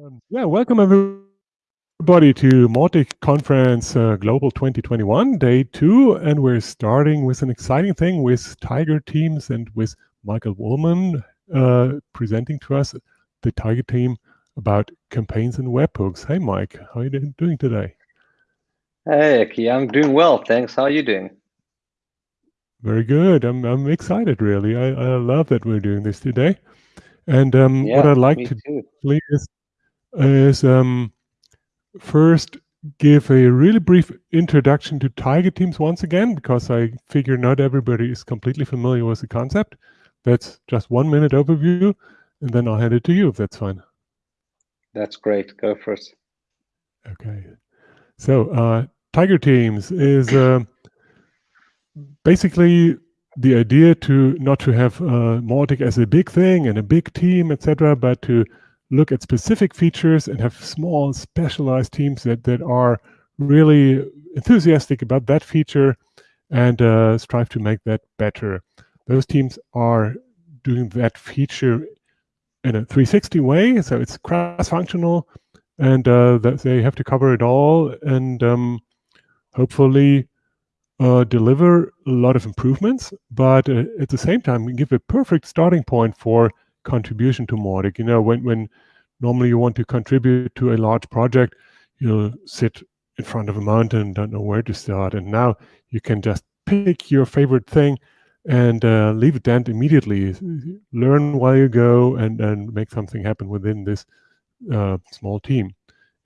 Um, yeah, welcome everybody to Mautic Conference uh, Global 2021, day two. And we're starting with an exciting thing with Tiger Teams and with Michael Woolman uh, presenting to us the Tiger Team about campaigns and webhooks. Hey, Mike, how are you doing today? Hey, Aki, I'm doing well. Thanks. How are you doing? Very good. I'm, I'm excited, really. I, I love that we're doing this today. And um, yeah, what I'd like to do is is um, first give a really brief introduction to Tiger Teams once again, because I figure not everybody is completely familiar with the concept. That's just one minute overview, and then I'll hand it to you if that's fine. That's great. Go first. Okay. So uh, Tiger Teams is uh, basically the idea to not to have uh, Mautic as a big thing and a big team, etc., but to look at specific features and have small specialized teams that, that are really enthusiastic about that feature and uh, strive to make that better. Those teams are doing that feature in a 360 way, so it's cross-functional, and uh, they have to cover it all, and um, hopefully uh, deliver a lot of improvements, but uh, at the same time give a perfect starting point for contribution to Mautic. You know, when, when normally you want to contribute to a large project, you'll sit in front of a mountain don't know where to start. And now you can just pick your favorite thing and uh, leave it then immediately. Learn while you go and, and make something happen within this uh, small team.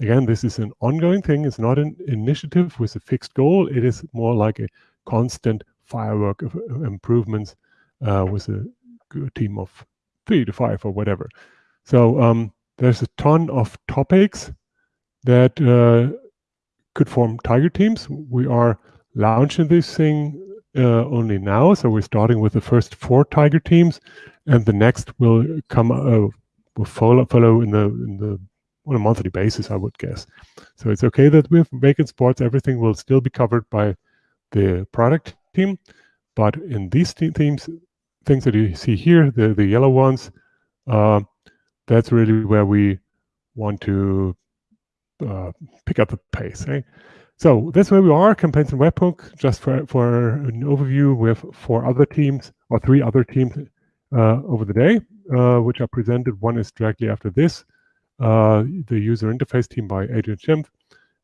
Again, this is an ongoing thing. It's not an initiative with a fixed goal. It is more like a constant firework of improvements uh, with a team of three to five or whatever. So um, there's a ton of topics that uh, could form Tiger teams. We are launching this thing uh, only now, so we're starting with the first four Tiger teams, and the next will come uh, will follow follow in the in the on a monthly basis, I would guess. So it's okay that with Vacant Sports, everything will still be covered by the product team, but in these teams, things that you see here, the, the yellow ones, uh, that's really where we want to uh, pick up the pace. Eh? So that's where we are, campaigns and webhook. Just for, for an overview, we have four other teams or three other teams uh, over the day, uh, which are presented. One is directly after this, uh, the user interface team by Adrian Schimpf.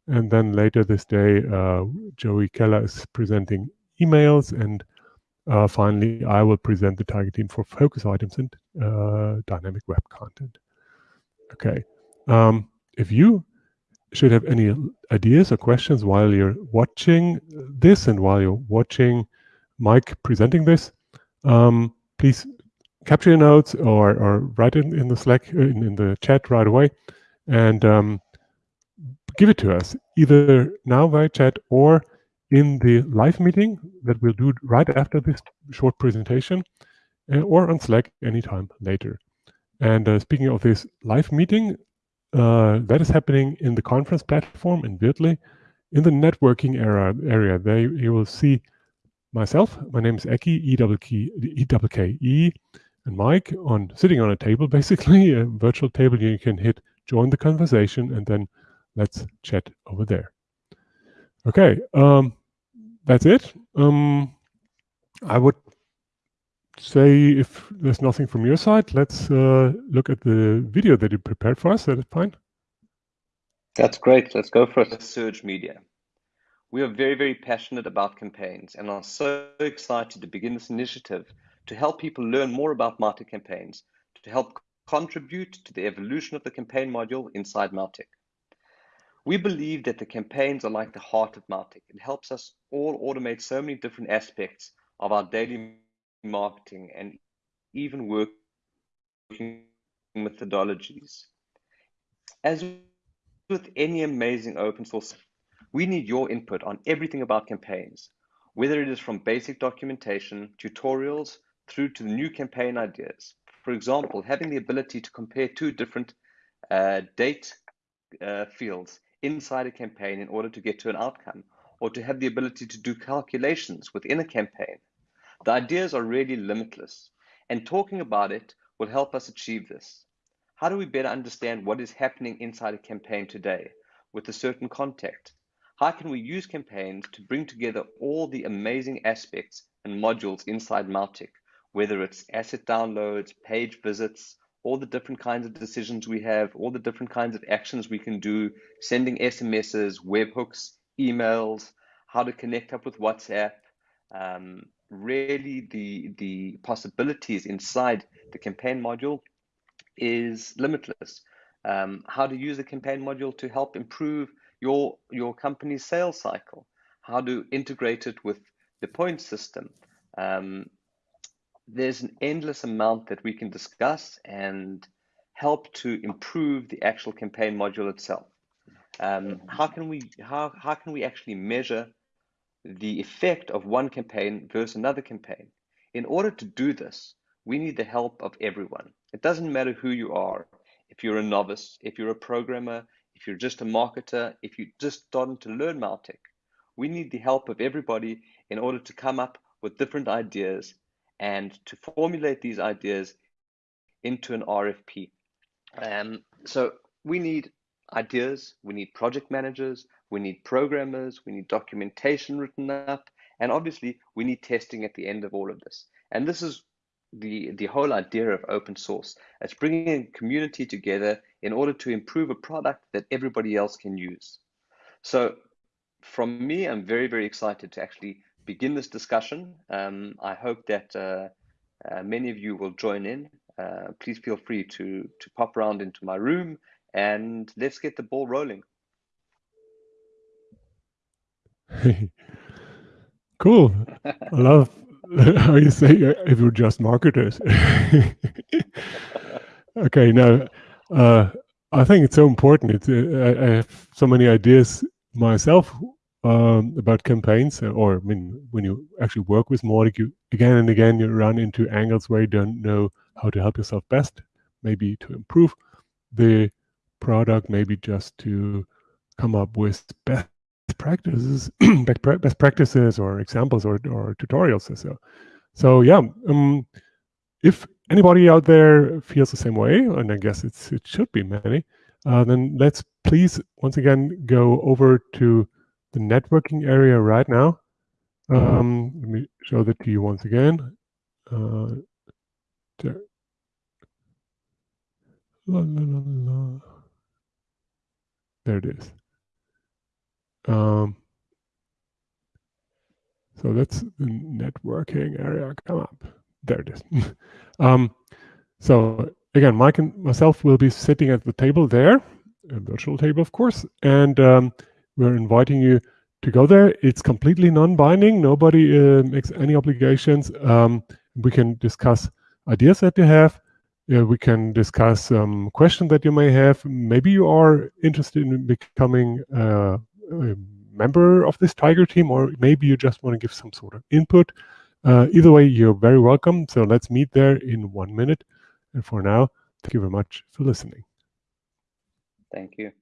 And then later this day, uh, Joey Keller is presenting emails and uh, finally, I will present the Tiger team for focus items and uh, dynamic web content. Okay. Um, if you should have any ideas or questions while you're watching this and while you're watching Mike presenting this, um, please capture your notes or, or write it in the Slack, in, in the chat right away, and um, give it to us, either now via chat or in the live meeting that we'll do right after this short presentation uh, or on Slack anytime later. And uh, speaking of this live meeting, uh, that is happening in the conference platform in Virtually. In the networking area, area there you will see myself. My name is Eki, E-W-K-E, and Mike on sitting on a table, basically, a virtual table. You can hit join the conversation and then let's chat over there. Okay, um, that's it. Um, I would say if there's nothing from your side, let's uh, look at the video that you prepared for us. That is fine. That's great. Let's go for it. Surge Media. We are very, very passionate about campaigns and are so excited to begin this initiative to help people learn more about Mautic campaigns, to help contribute to the evolution of the campaign module inside Mautic. We believe that the campaigns are like the heart of Mautic. It helps us all automate so many different aspects of our daily marketing and even working methodologies. As with any amazing open source, we need your input on everything about campaigns, whether it is from basic documentation, tutorials, through to new campaign ideas. For example, having the ability to compare two different uh, date uh, fields inside a campaign in order to get to an outcome, or to have the ability to do calculations within a campaign. The ideas are really limitless, and talking about it will help us achieve this. How do we better understand what is happening inside a campaign today with a certain context? How can we use campaigns to bring together all the amazing aspects and modules inside Mautic, whether it's asset downloads, page visits, all the different kinds of decisions we have, all the different kinds of actions we can do, sending SMSs, webhooks, emails, how to connect up with WhatsApp. Um, really, the the possibilities inside the campaign module is limitless. Um, how to use the campaign module to help improve your your company's sales cycle, how to integrate it with the point system. Um, there's an endless amount that we can discuss and help to improve the actual campaign module itself. Um, how can we how how can we actually measure the effect of one campaign versus another campaign? In order to do this, we need the help of everyone. It doesn't matter who you are. If you're a novice, if you're a programmer, if you're just a marketer, if you're just starting to learn Mautic, we need the help of everybody in order to come up with different ideas and to formulate these ideas into an RFP. Um, so we need ideas, we need project managers, we need programmers, we need documentation written up, and obviously we need testing at the end of all of this. And this is the, the whole idea of open source. It's bringing a community together in order to improve a product that everybody else can use. So from me, I'm very, very excited to actually begin this discussion. Um, I hope that uh, uh, many of you will join in. Uh, please feel free to, to pop around into my room and let's get the ball rolling. cool. I love how you say if you're just marketers. okay, now uh, I think it's so important. I, have so many ideas myself um, about campaigns, uh, or I mean, when you actually work with Mautic, you again and again you run into angles where you don't know how to help yourself best, maybe to improve the product, maybe just to come up with best practices, best practices or examples or, or tutorials. So, so yeah, um, if anybody out there feels the same way, and I guess it's it should be many, uh, then let's please once again go over to the networking area right now. Um, let me show that to you once again. Uh, there. La, la, la, there it is. Um, so that's the networking area come up. There it is. um, so again, Mike and myself will be sitting at the table there, a virtual table, of course, and um, we're inviting you to go there. It's completely non-binding. Nobody uh, makes any obligations. Um, we can discuss ideas that you have. Yeah, we can discuss um, questions that you may have. Maybe you are interested in becoming uh, a member of this Tiger team, or maybe you just want to give some sort of input. Uh, either way, you're very welcome. So let's meet there in one minute. And for now, thank you very much for listening. Thank you.